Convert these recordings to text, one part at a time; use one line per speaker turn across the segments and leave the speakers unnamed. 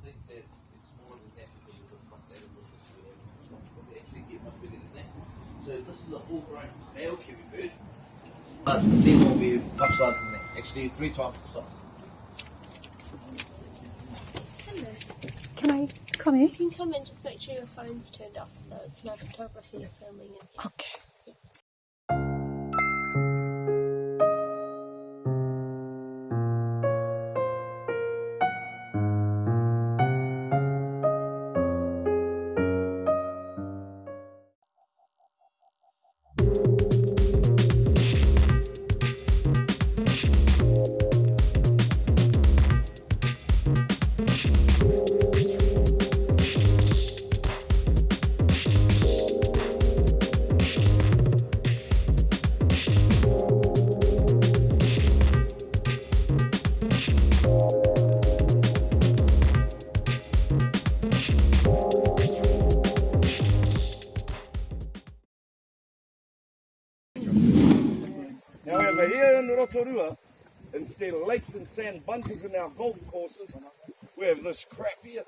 Think that it's more than that because of the fact that it was but they actually get much than that. So this is a full grown male kiwi bird. But the female will be much larger than that. Actually, three times the size.
Can I come in?
You can come in, just make sure your phone's turned off so it's no photography or filming in here.
Okay.
Rotorua, instead of lakes and sand bunkers in our golf courses, we have this crap here.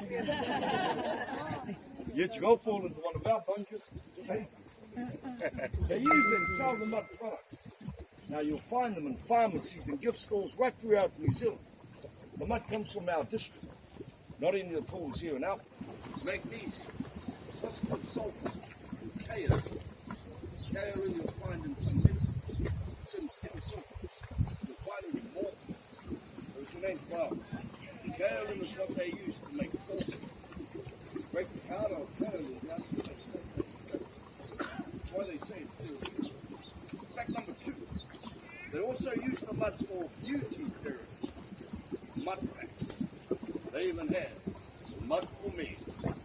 Yet you go fall into one of our bunkers. they use and sell the mud products. Now you'll find them in pharmacies and gift stores right throughout New Zealand. The mud comes from our district, not any of the pools here and out. Magnesium, phosphorus, salt, kaolin. Kaolin you'll find in some medicine, some chemical. You'll find it in more. There's an name flour. Kaolin is what they use to make sauce. Break the powder of kaolin down to the That's why they say it's serious. Fact number two, they also use the mud for beauty therapy. Mud packs. They even have mud for men.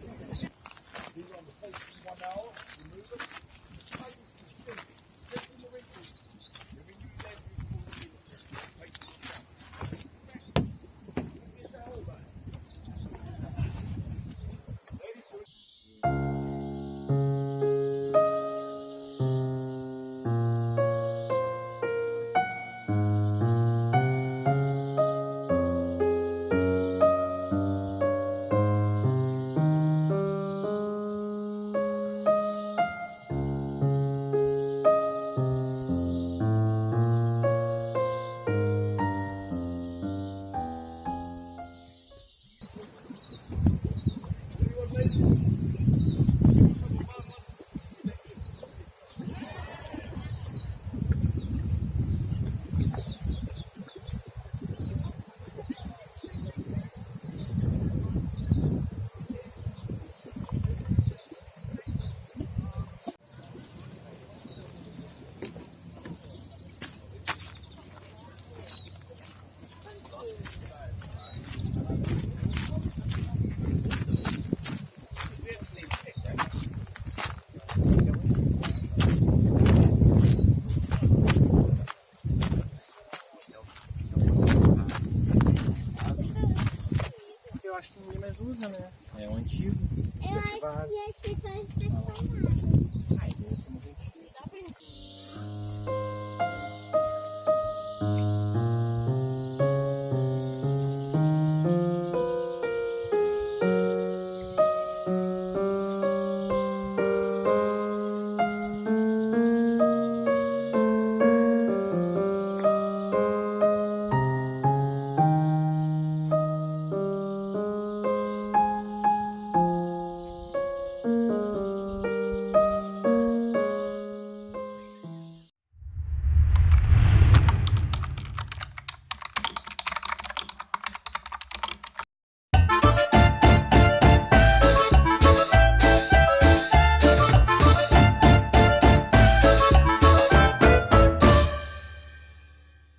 Eu acho que ninguém mais usa, né? É um antigo.
Eu acho que as pessoas estão